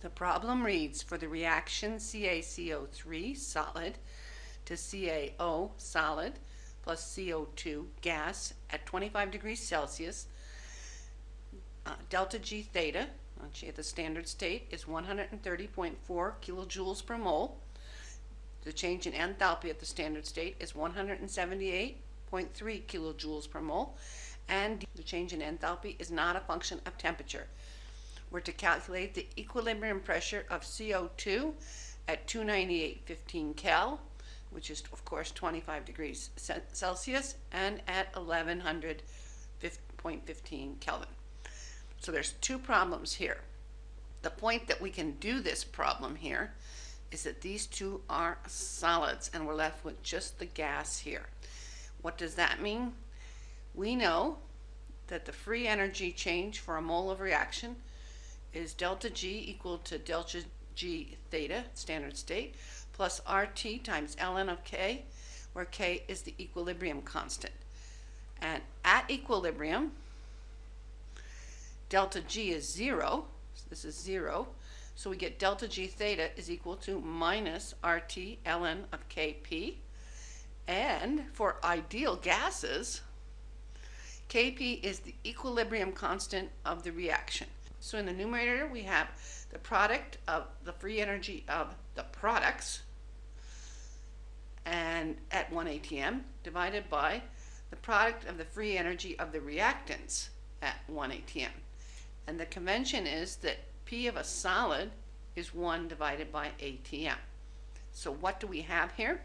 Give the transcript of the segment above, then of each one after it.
The problem reads for the reaction CaCO3 solid to CaO solid plus CO2 gas at 25 degrees Celsius, uh, delta G theta, at the standard state, is 130.4 kilojoules per mole. The change in enthalpy at the standard state is 178.3 kilojoules per mole, and the change in enthalpy is not a function of temperature. We're to calculate the equilibrium pressure of CO2 at 298.15 Kel, which is of course 25 degrees Celsius, and at 1100.15 Kelvin. So there's two problems here. The point that we can do this problem here is that these two are solids and we're left with just the gas here. What does that mean? We know that the free energy change for a mole of reaction is delta G equal to delta G theta, standard state, plus RT times ln of K, where K is the equilibrium constant. And at equilibrium, delta G is zero, so this is zero, so we get delta G theta is equal to minus RT ln of Kp. And for ideal gases, Kp is the equilibrium constant of the reaction. So in the numerator, we have the product of the free energy of the products and at 1 atm divided by the product of the free energy of the reactants at 1 atm. And the convention is that P of a solid is 1 divided by atm. So what do we have here?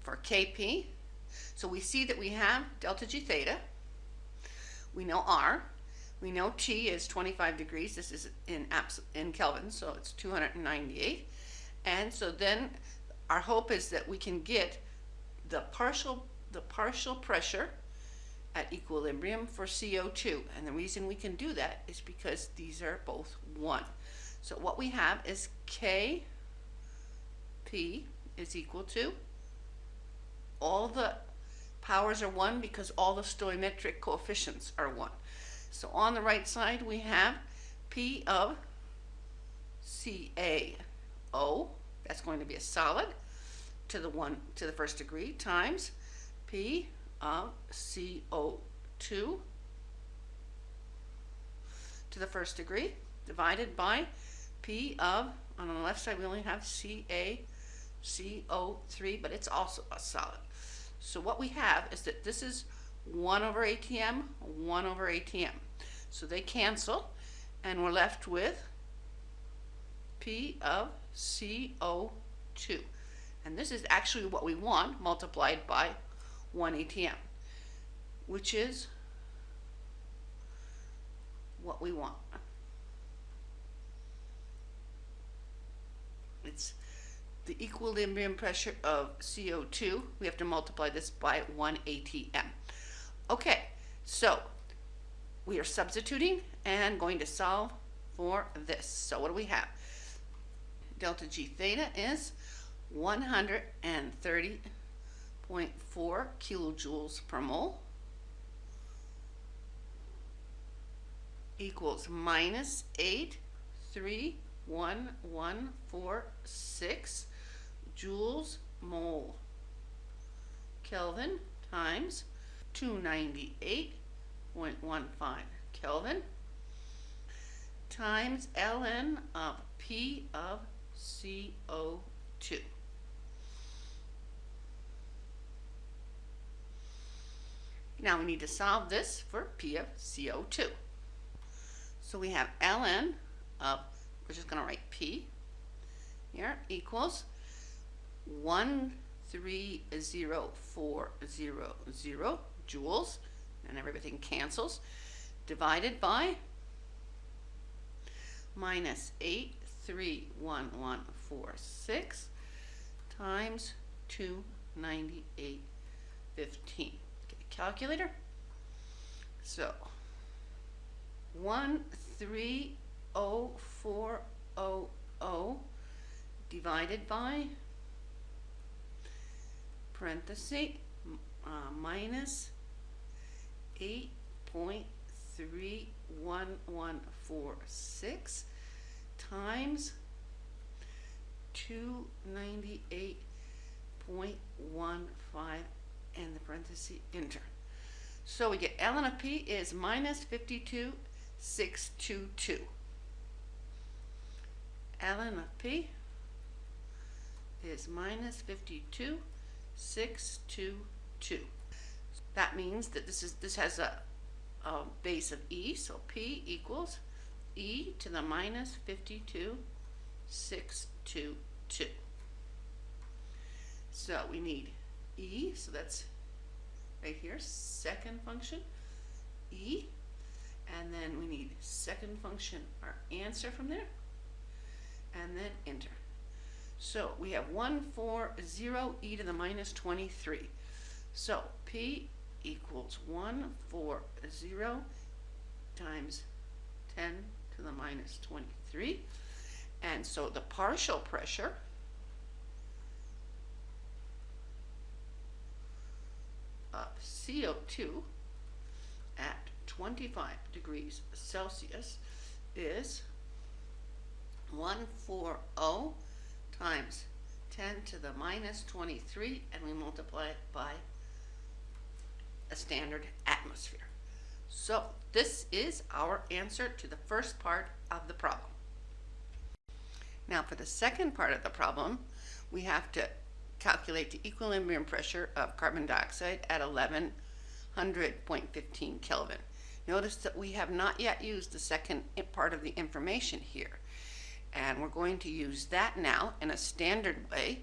For Kp, so we see that we have delta G theta, we know R, we know T is 25 degrees. This is in in Kelvin, so it's 298. And so then our hope is that we can get the partial the partial pressure at equilibrium for CO2. And the reason we can do that is because these are both 1. So what we have is Kp is equal to all the powers are 1 because all the stoichiometric coefficients are 1. So on the right side we have P of CaO, that's going to be a solid, to the one to the first degree times P of CO2 to the first degree divided by P of, on the left side we only have CaCO3, but it's also a solid. So what we have is that this is 1 over ATM, 1 over ATM. So they cancel, and we're left with P of CO2. And this is actually what we want multiplied by 1 ATM, which is what we want. It's the equilibrium pressure of CO2. We have to multiply this by 1 ATM. Okay, so we are substituting and going to solve for this. So what do we have? Delta G theta is 130.4 kilojoules per mole equals minus 831,146 joules mole Kelvin times 298 0.15 Kelvin times ln of P of CO2. Now we need to solve this for P of CO2. So we have ln of, we're just going to write P here, equals 130400 joules and everything cancels, divided by minus 831146 times 298.15. Get a calculator. So 130400 divided by parenthesis uh, minus eight point three one one four six times two ninety-eight point one five and the parenthesis enter. So we get ln of p is minus fifty-two, six two two. ln of p is minus fifty-two, six two two. That means that this is, this has a, a base of e, so p equals e to the minus fifty-two, six two two. So we need e, so that's right here, second function, e, and then we need second function, our answer from there, and then enter. So we have 140 e to the minus 23. So p equals 140 times 10 to the minus 23. And so the partial pressure of CO2 at 25 degrees Celsius is 140 times 10 to the minus 23 and we multiply it by a standard atmosphere. So this is our answer to the first part of the problem. Now for the second part of the problem, we have to calculate the equilibrium pressure of carbon dioxide at 1100.15 Kelvin. Notice that we have not yet used the second part of the information here. And we're going to use that now in a standard way.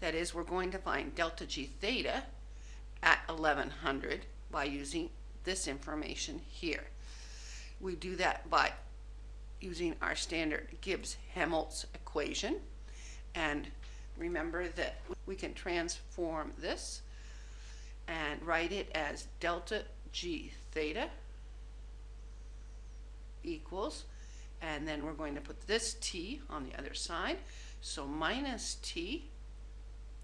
That is, we're going to find delta G theta at 1100 by using this information here. We do that by using our standard Gibbs-Helmholtz equation. And remember that we can transform this and write it as delta G theta equals and then we're going to put this t on the other side. So minus t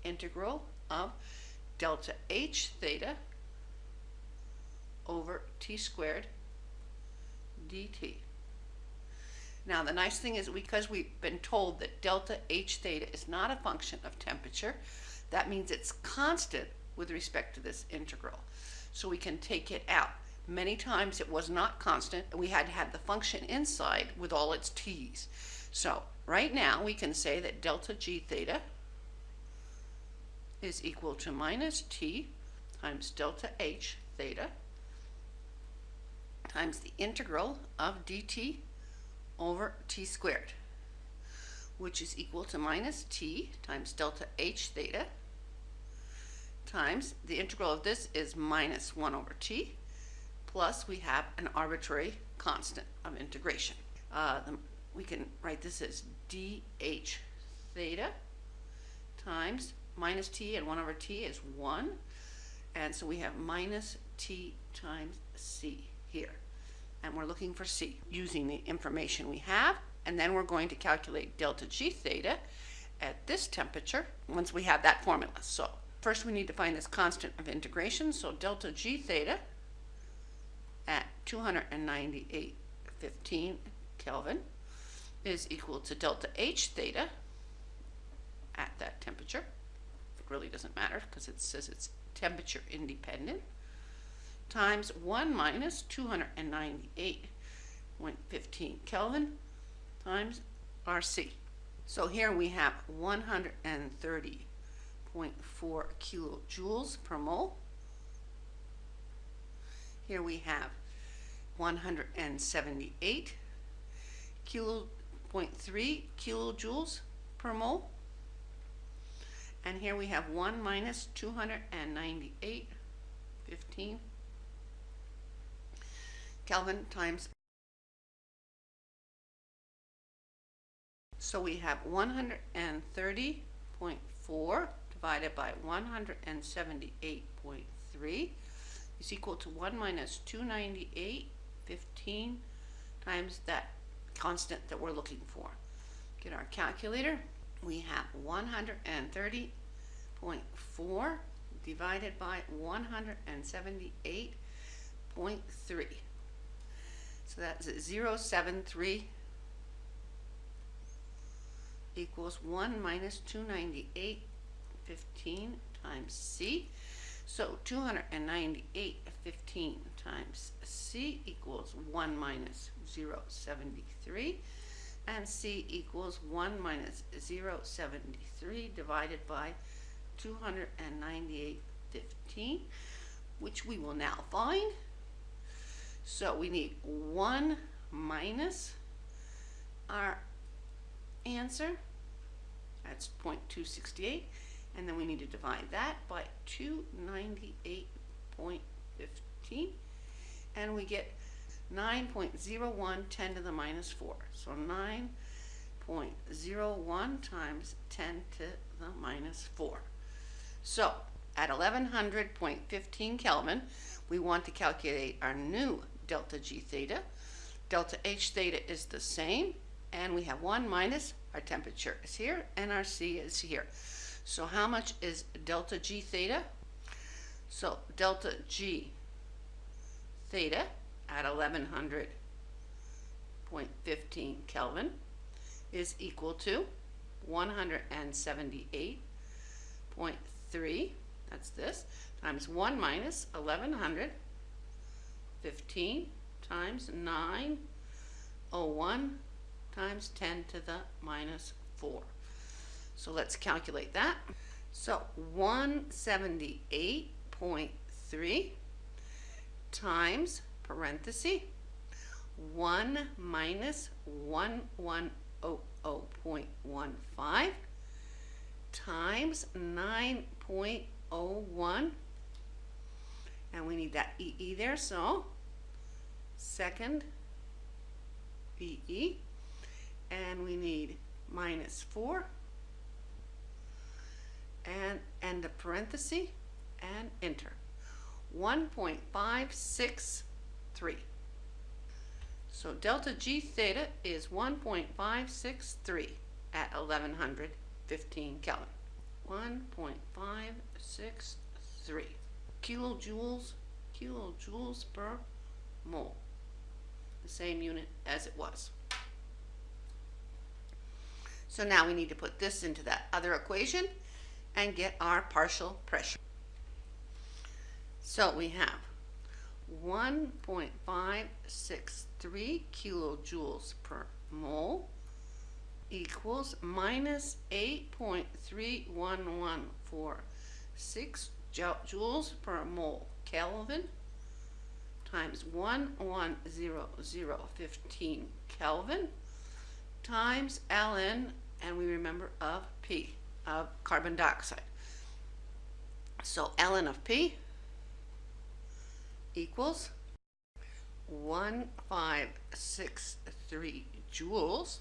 integral of delta h theta over t squared dt. Now the nice thing is because we've been told that delta h theta is not a function of temperature, that means it's constant with respect to this integral. So we can take it out. Many times it was not constant, and we had to have the function inside with all its t's. So right now we can say that delta g theta is equal to minus t times delta h theta times the integral of dt over t squared, which is equal to minus t times delta h theta times the integral of this is minus 1 over t plus we have an arbitrary constant of integration. Uh, the, we can write this as dh theta times minus t and 1 over t is 1. And so we have minus t times c here. And we're looking for c using the information we have. And then we're going to calculate delta g theta at this temperature once we have that formula. So first we need to find this constant of integration. So delta g theta at 298.15 Kelvin is equal to delta H theta at that temperature. It really doesn't matter because it says it's temperature independent times 1 minus 298.15 Kelvin times RC. So here we have 130.4 kilojoules per mole here we have 178 kilo, 0.3 kilojoules per mole. And here we have 1 minus 298, 15 Kelvin times. So we have 130.4 divided by 178.3 is equal to 1 minus 298.15 times that constant that we're looking for. Get our calculator. We have 130.4 divided by 178.3. So that's 073 equals 1 minus 298 15 times C. So 298 15 times C equals 1 minus 0.73 and C equals 1 minus 0.73 divided by 298 15 which we will now find. So we need 1 minus our answer, that's 0.268, and then we need to divide that by 298.15, and we get 9.01 10 to the minus 4. So 9.01 times 10 to the minus 4. So at 1100.15 Kelvin, we want to calculate our new delta G theta. Delta H theta is the same, and we have 1 minus our temperature is here, and our C is here. So how much is delta G theta? So delta G theta at 1100.15 Kelvin is equal to 178.3, that's this, times 1 minus 1100, 15 times 901 times 10 to the minus 4. So let's calculate that. So 178.3 times parenthesis 1 minus 1100.15 times 9.01 and we need that EE there so second EE and we need minus 4 and end the parenthesis and enter. 1.563 so delta G theta is 1.563 at 1115 Kelvin. 1.563 kilojoules kilojoules per mole the same unit as it was so now we need to put this into that other equation and get our partial pressure. So we have 1.563 kilojoules per mole equals minus 8.31146 joules per mole Kelvin times 11015 Kelvin times ln, and we remember of P, of carbon dioxide. So ln of P equals 1563 joules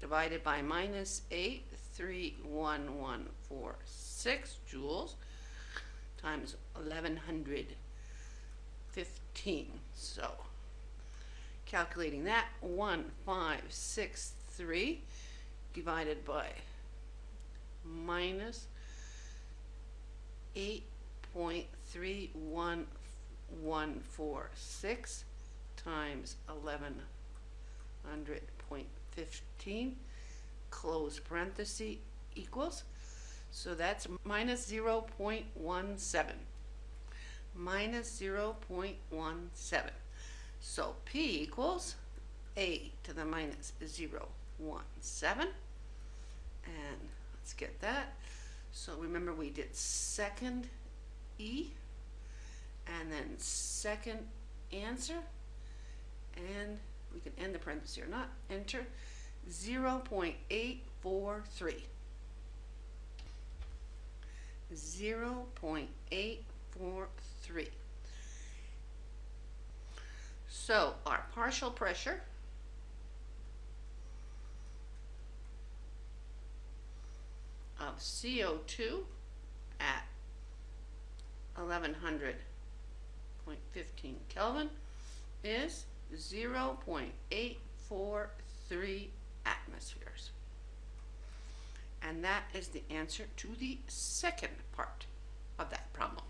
divided by minus 83146 joules times 1115. So calculating that 1563 divided by minus 8.31146 times 1100.15 close parenthesis equals so that's minus 0.17 minus 0.17 so P equals A to the minus 0, 1, 7. And let's get that. So remember we did second E and then second answer. And we can end the parenthesis or not. Enter 0 0.843. 0 0.843. So our partial pressure of CO2 at 1100.15 Kelvin is 0.843 atmospheres. And that is the answer to the second part of that problem.